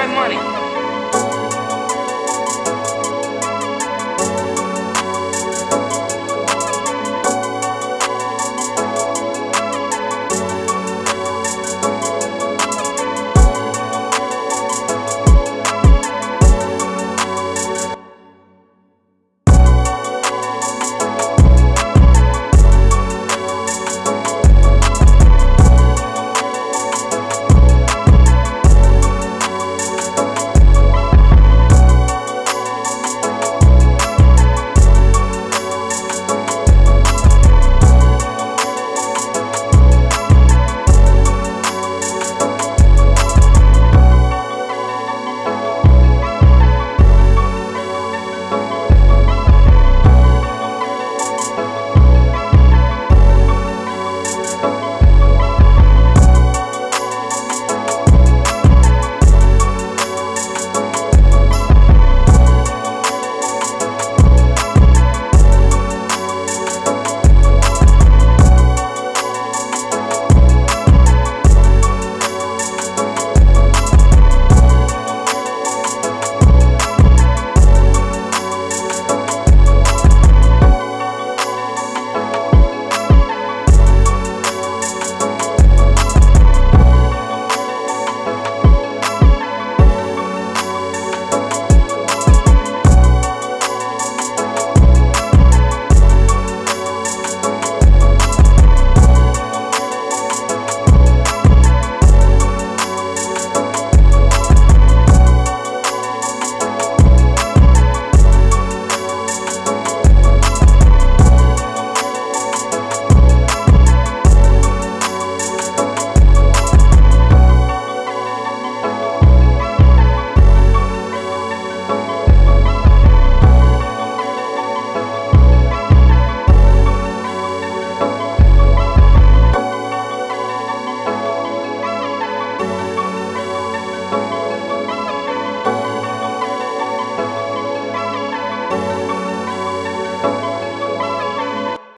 My money.